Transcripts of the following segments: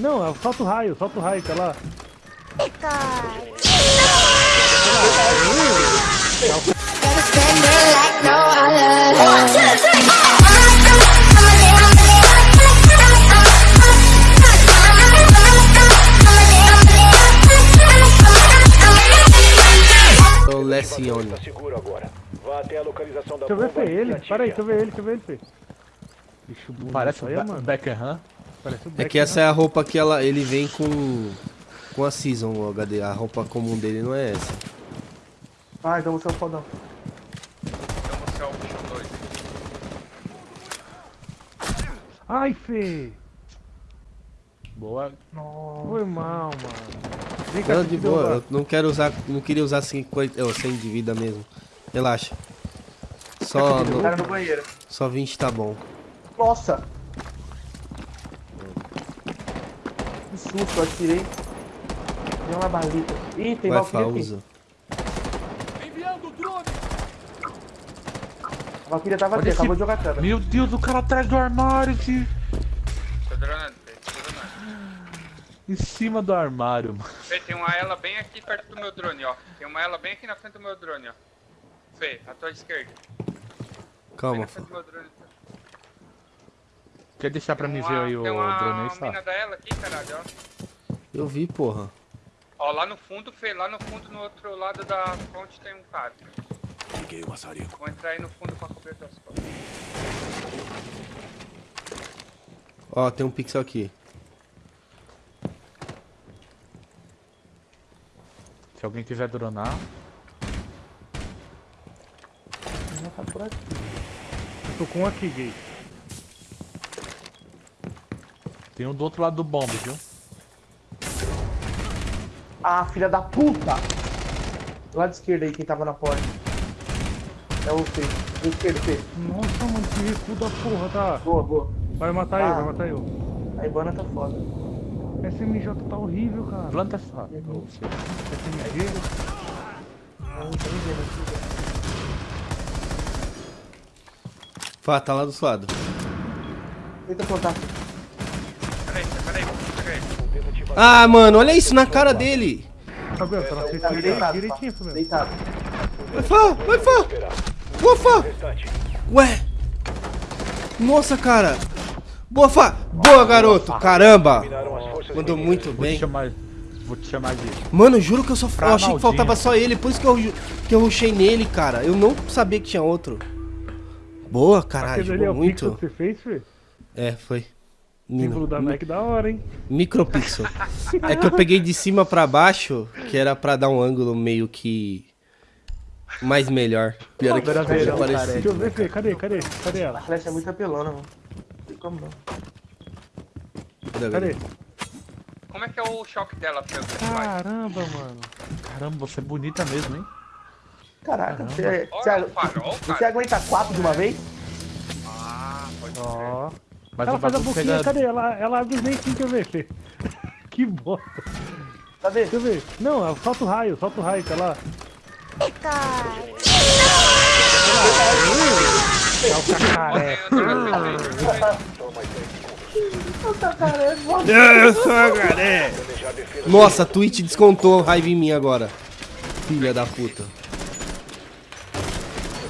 Não, solta o raio, solta o raio, tá lá. Lecione. Seguro agora. Vá até a localização da Deixa eu ver se é ele. Para aí, deixa eu ver ele, deixa eu ver ele, Fê. Bicho bonito. Parece o Be mano. Beckham. É que essa é a roupa que ela, ele vem com com a Season, o HD. A roupa comum dele não é essa. Ah, então você é o fodão. Então você é o bicho doido. Ai, Fê. Boa. Foi mal, mano. Vem cá, Não, de boa, eu não quero usar, não queria usar 50, oh, 100 de vida mesmo. Relaxa. Só, no banheiro. só 20 tá bom. Nossa! Susto, eu atirei. Deu uma balita. Ih, tem Vai, Valkyria aqui. usa. A Valkyria tava acabou de jogar câmera. Meu Deus, o cara atrás do armário, tio. Tô dronando, Fê. Tô dronando. Em cima do armário, mano. Fê, tem uma ela bem aqui perto do meu drone, ó. Tem uma ela bem aqui na frente do meu drone, ó. Fê, à tua esquerda. Calma, na Fá. frente do meu drone. Quer deixar pra Tem mim uma- ver aí o drone aí, sabe? da ela aqui, caralho, ó. Eu vi, porra. Ó, lá no fundo, Fê, lá no fundo, no outro lado da ponte tem um cara. Liguei o maçarico. Vou entrar aí no fundo pra cobrir as costas. Ó, tem um pixel aqui. Se alguém quiser dronar. Não tá por aqui. Eu tô com um aqui, gay. Tem um do outro lado do bombe, viu? Ah, filha da puta! Lado esquerdo aí, quem tava na porta. É o Fê. Do esquerdo, Fê. Nossa, mano, que recuo da porra, tá? Boa, boa. Vai matar Ah. eu, vai matar eu. A Ibana tá foda. SMJ tá horrível, cara. Planta só. SMG. Não, tá me vendo aqui. Fá, tá lá do seu lado. Tenta plantar. Ah, mano, olha isso na cara dele. Tá na Tá frente deitado, direitinho. Fabiano. Deitado. Vai, Fá, vai, Fá. Boa, Fá. Ué. Nossa, cara. Boa, Fá. Boa, garoto. Caramba. Mandou muito bem. chamar. Vou te chamar de. Mano, juro que eu só eu achei que Ronaldinho. faltava só ele, por isso que eu, que eu rushei nele, cara. Eu não sabia que tinha outro. Boa, caralho, é jogou o pixel muito. que você fez, Fê? É, foi. Símbolo da Nike da hora, hein? micropixel. É que eu peguei de cima pra baixo, que era pra dar um ângulo meio que mais melhor. Pior é que ficou pera, parecido. Deixa eu ver, Fê. Cadê? Cadê? Cadê A ela? flecha é muito apelona, mano. Não tem como não. Cadê, Cadê? Como é que é o choque dela? Caramba, mano. Caramba, você é bonita mesmo, hein? Caraca, você, você, Olha o farol, você cara. aguenta quatro de uma vez? Ah, pode ser. Ó. Mas ela o faz a boquinha, pega- cadê? Ela, ela abre os dentinhos, quer ver, Fê? que bosta. Cadê? Deixa eu ver. Não, solta o raio, solta o raio, tá lá. É o cacaré. Na frente, Eu sou galera. Nossa, a Twitch descontou raiva em mim agora. Filha da puta.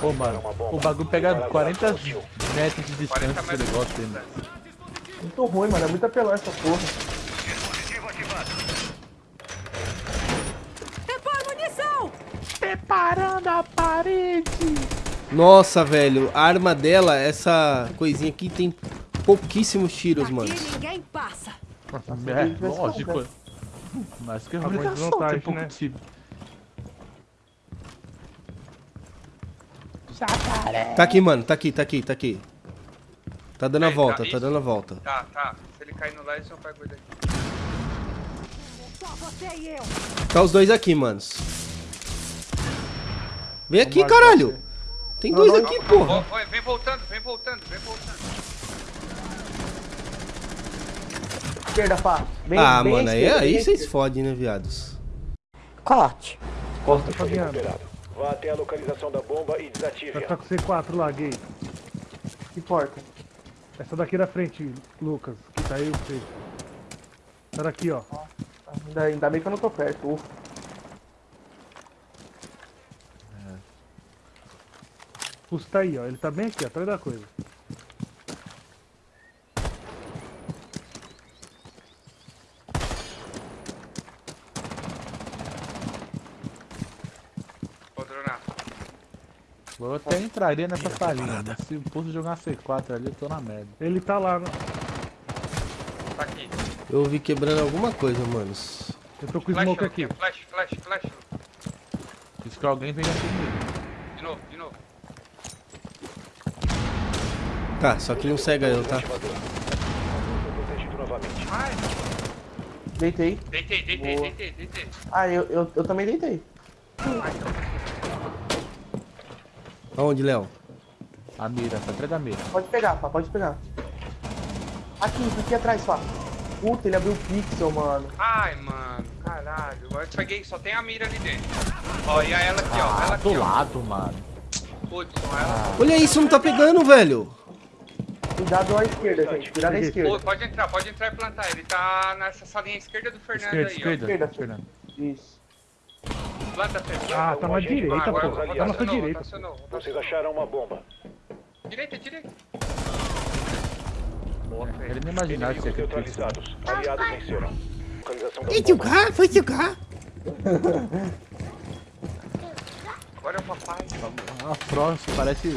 Pô, mano, o bagulho pega 40 metros de 40 distância esse negócio aí, mano. Muito ruim, mano. É muito apelão essa porra. Preparando a parede! Nossa, velho, a arma dela, essa coisinha aqui tem pouquíssimos tiros, mano. Aqui ninguém passa. É, lógico. Mas que Acabou de obrigação vantagem, ter pouco tiro. Tá aqui, mano, tá aqui, tá aqui, tá aqui. Tá dando a volta, tá tá dando a volta. Tá, tá. Se ele cair no lá, eles vão pegar ele aqui. Só você e eu. Tá os dois aqui, manos. Vem aqui, caralho. Tem dois aqui, porra. Ó, ó, vem voltando, vem voltando, vem voltando. Esquerda, pá. Bem, Ah, bem mano, aí, aí vocês fodem, né, viados? Corte. Costa Fabiano. Vá até a localização da bomba e desative-a. ficar com C4 lá, gay. Que porta? Essa daqui da frente, Lucas. Que tá aí o Fê. Era aqui, ó. Ainda, ainda bem que eu não tô perto. Ufa. Fuso tá aí, ó. Ele tá bem aqui, atrás da coisa. Vou dronar. Eu até entraria nessa salinha, mas se o Pulso jogar uma C4 ali, eu tô na merda. Ele tá lá, né? Tá aqui. Eu ouvi quebrando alguma coisa, manos. Eu tô com Flash smoke aqui, flash, flash, flash. Diz que alguém vem aqui comigo. De novo, de novo. Tá, só que ele não cega eu, tá? Deitei. deitei, deitei, Boa. deitei, deitei. Ah, eu, eu, eu também deitei. Aonde, Léo? A mira, tá atrás da mira. Pode pegar, pá, pode pegar. Aqui, aqui atrás, pá. Puta, ele abriu o pixel, mano. Ai, mano, caralho. Agora eu peguei, só tem a mira ali dentro. Ó, e a ela aqui, ó. Ela Ah, do aqui, ó. lado, mano. Putz, não, ela. Olha isso, não tá pegando, velho. Cuidado à esquerda, gente. Cuidado à Pô, esquerda. pode entrar, pode entrar e plantar. Ele tá nessa salinha esquerda do Fernando Esquerda, aí, esquerda. Esquerda. Fernando. Isso. Planta. Ah, tá na direita, pô. Tá na sua direita. Vocês acharam uma bomba. Direita, direita. Ele nem imaginava que Inimigos ia ter pixel. neutralizados. Aliados venceram. Localização da Foi foi jogar. Agora é o papai. A Frost parece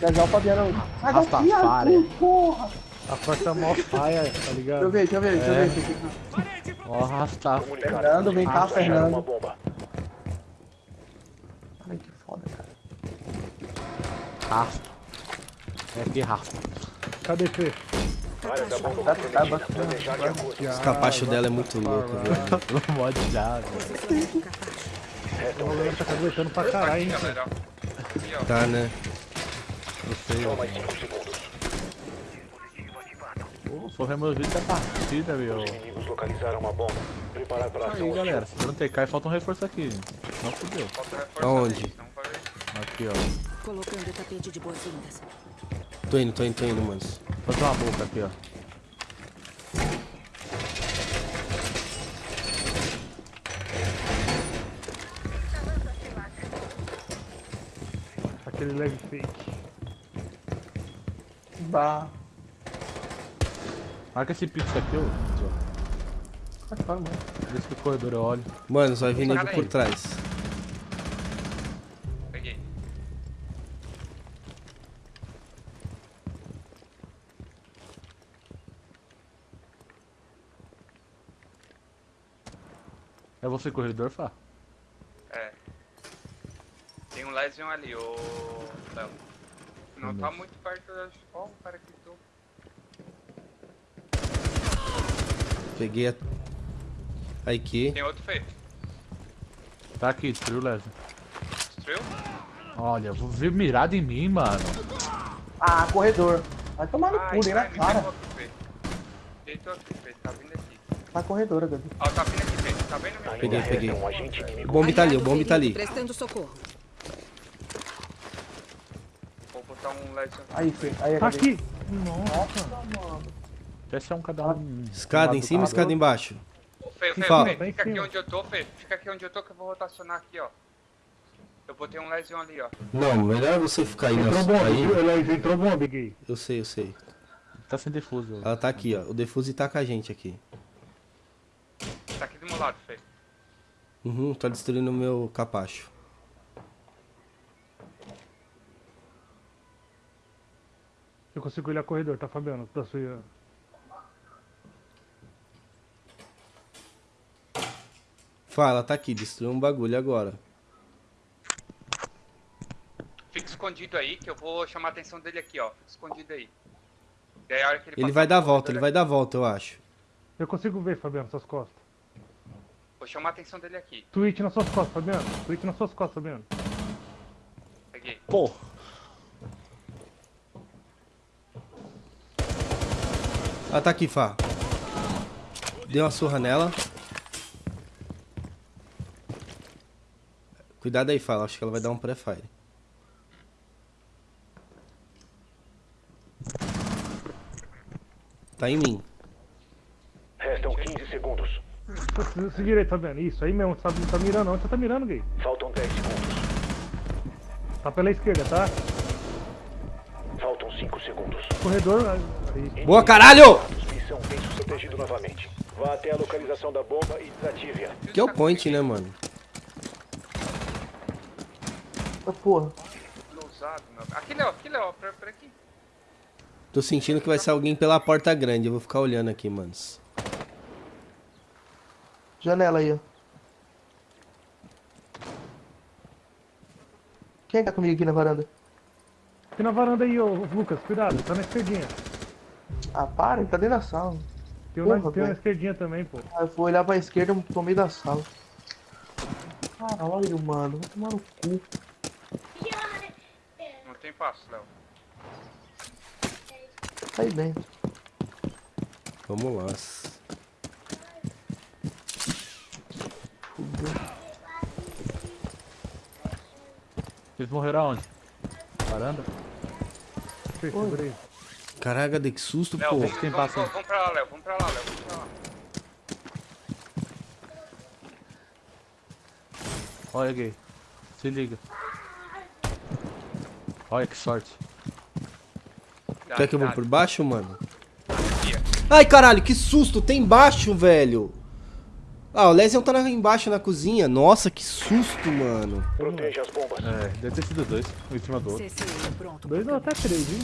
Já já o Fabiano. Daqui, Rastafari. Porra. A porta é mó paia, tá Deixa eu ligado? ver, deixa eu ver, deixa eu É. ver. Deixa eu ver. Ó arrastar. Comunicado. Fernando, vem cá, Fernando. Ai, que foda, cara. Rasta. É que rasta. Acordo. Os capachos dela é muito louco, velho. No mod já, velho. O Rolando tá caguetando pra caralho, hein? Tá, né? Só mais 5 segundos. Pô, foi removido da partida, meu. Inimigos localizaram uma bomba. Preparar para ação. Aí, galera, se eu não TK, falta um reforço aqui. Não fudeu. Aonde? Aqui, ó. Colocando tapete de boas-vindas. Tô indo, tô indo, tô indo, manos. Falta uma boca aqui, ó. Aquele lag fake. Bah. Marca esse pixel aqui, fora, mano. Vê se o corredor eu olho. Mano, vai vir nego Cara aí. por trás. Peguei. É você corredor, Fá? É. Tem um Lesion ali, ô. Léo. Não tá muito perto da. Ó, o cara que tô. Peguei a... Aqui. Tem outro Fê. Tá aqui, destruiu o Leslie. Destruiu? Olha, vou ver mirado em mim, mano. Ah, corredor. Vai tomar no cu, nem na ai, me cara. pegou aqui, Fê. Deitou aqui, Fê. Tá vindo aqui. Vai corredor, Gabi. Ó, tá vindo aqui, Fê. Tá vendo? Ainda Peguei, peguei. Um agente O bombe tá ali, o bombe tá ali. Prestando socorro. Vou botar um Lesion. Aí, Fê. Aí, Tá aqui! Nossa, Peça um cada um. Escada em cima, escada embaixo. Ô, Fê, Fê, Fala. Fê, Tá em fica aqui onde eu tô, Fê. Fica aqui onde eu tô que eu vou rotacionar aqui, ó. Eu botei um Lesion ali, ó. Não, melhor você ficar aí, entrou nosso bomba, aí. ele entrou bomba, gay. Eu sei, eu sei. Tá sem defuso. Ela tá aqui, ó. O Defuse tá com a gente aqui. Tá aqui do meu lado, Fê. Uhum, tá destruindo o meu capacho. Eu consigo olhar corredor, tá, Fabiano? Da sua... Fala, tá aqui, destruiu um bagulho agora. Fica escondido aí, que eu vou chamar a atenção dele aqui, ó. Fica escondido aí. Aí, a hora que ele, Ele vai dar a volta, ele vai dar a volta, eu acho. Eu consigo ver, Fabiano, suas costas. Vou chamar a atenção dele aqui. Twitch nas suas costas, Fabiano. Twitch nas suas costas, Fabiano. Peguei. Pô, Ela tá aqui, Fá. Deu uma surra nela. Cuidado aí, Fá. Acho que ela vai dar um pré-fire. Tá em mim. Restam 15 segundos. Se, se direito, Fabiano. Isso aí mesmo. Tá, tá mirando onde você tá mirando, gay? Faltam 10 segundos. Tá pela esquerda, tá? Faltam 5 segundos. Corredor. Aí. Boa, caralho! Missão tem protegido novamente. Vá até a localização da bomba e desative-a. Que é o point, né, mano? Ah, porra. Aqui, Léo, aqui, Léo, por, por aqui. Tô sentindo que vai ser alguém pela porta grande. Eu vou ficar olhando aqui, manos. Janela aí, ó. Quem tá comigo aqui na varanda? Aqui na varanda aí, ô Lucas. Cuidado, tá na esquerdinha. Ah, para, ele tá dentro da sala. Tem na, Porra, tem na velho. esquerdinha também, pô. Ah, eu fui olhar pra esquerda e tô no meio da sala. Caralho, mano. Vai tomar no cu. Passo, Léo. Sai dentro. Vamos lá. Vocês morreram aonde? Varanda? Aí. Caraca, de que susto, Léo, pô. vamos, tem vamos, aí. vamos, vamos pra lá, Léo. Vamos pra lá, Léo. Vamos pra lá. Olha, gay. Se liga. Olha que sorte. Dá, Quer que eu vou dá. por baixo, mano? Ai, caralho, que susto! Tem embaixo, velho! Ah, o Lesion tá na- embaixo na cozinha. Nossa, que susto, mano. Proteja as bombas. É, deve ter sido dois, um em cima do outro. Pronto. Dois ou até três, hein?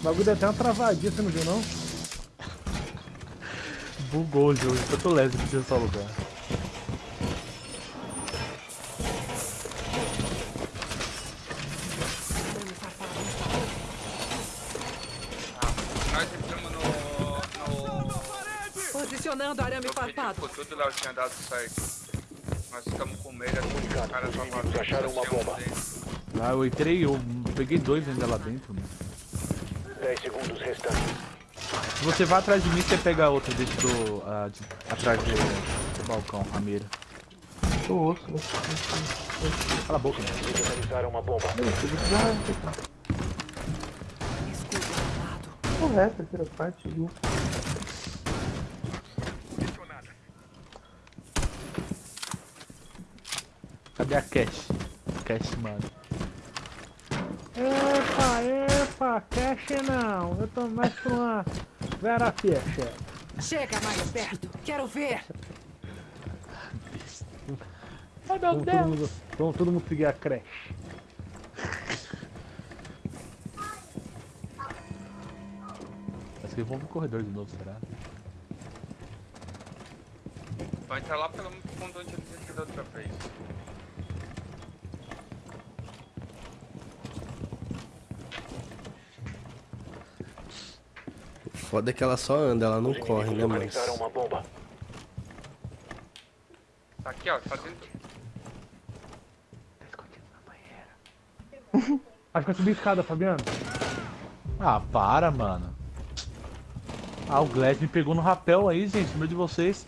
O bagulho deu até uma travadinha, você não viu, não? Bugou o jogo, tanto leve que tinha só lugar. Nós entramos no... no... No farpado. Ficou tudo, Léo, tinha dado certo. Nós ficamos com medo, os caras estavam acharam uma um bomba. dentro. Ah, eu entrei, eu peguei dois ainda lá dentro, mano. 10 segundos restantes. Se você vai atrás de mim, você pega a outra dentro do. ah, de- atrás do, do balcão, a mira. Tô osso. Cala a boca, localizaram uma bomba. Escudo armado. Correto, terceira parte, viu? Cadê a cash? Cash, mano. Epa, epa, cash não. Eu tô mais pra uma Vera Ficha. Chega mais perto. Quero ver. Ai, meu Deus. Todo mundo, vamos todo mundo seguir a creche. Acho que vamos pro corredor de novo, será? Vai entrar lá pelo fundo onde ele desceu da outra vez. Foda é que ela só anda, ela não Os corre, né, mano? localizaram uma bomba. Tá aqui, ó, tá dentro. Acho que vai subir escada, Fabiano. Ah, para, mano. Ah, o Glass me pegou no rapel aí, gente, no meio de vocês.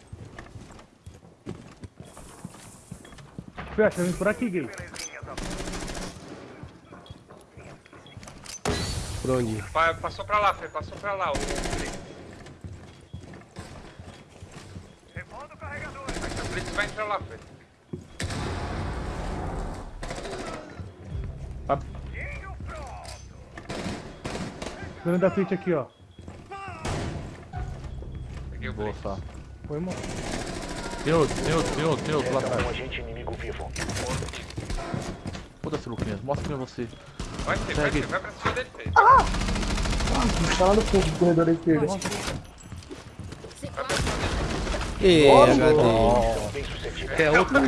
Fecha, vem por aqui, gay. Por onde? Pa- Passou pra lá, Fê, passou pra lá. O... Aqui, o Blitz vai entrar lá, Fê. Dentro da Twitch aqui, ó. Peguei o boa, só. Foi, irmão. Tem outro, tem outro, tem outro, tem outro lá Resta um atrás. agente inimigo vivo. Foda-se, Luquinhas, mostra quem é você. Vai, Fê, vai, Segue. Fê, vai pra cima dele, Fê. Tá lá no fundo do corredor da esquerda. Ê, HD. Quer outro?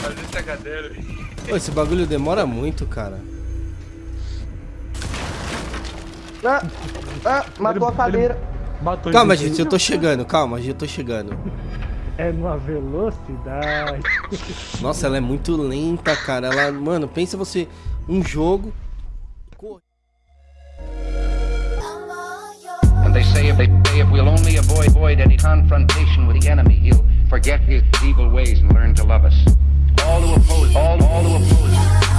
Fazer esse HD, Pô, esse bagulho demora muito, cara. Ah, ah, matou a cadeira. Matou Calma, ele. gente, eu tô chegando, calma, gente, eu tô chegando. É numa velocidade. Nossa, ela é muito lenta, cara. Ela, mano, pensa você, um jogo. And they say if they if we'll only avoid, avoid any confrontation with the enemy, he'll forget his evil ways and learn to love us. All who oppose, all, all who oppose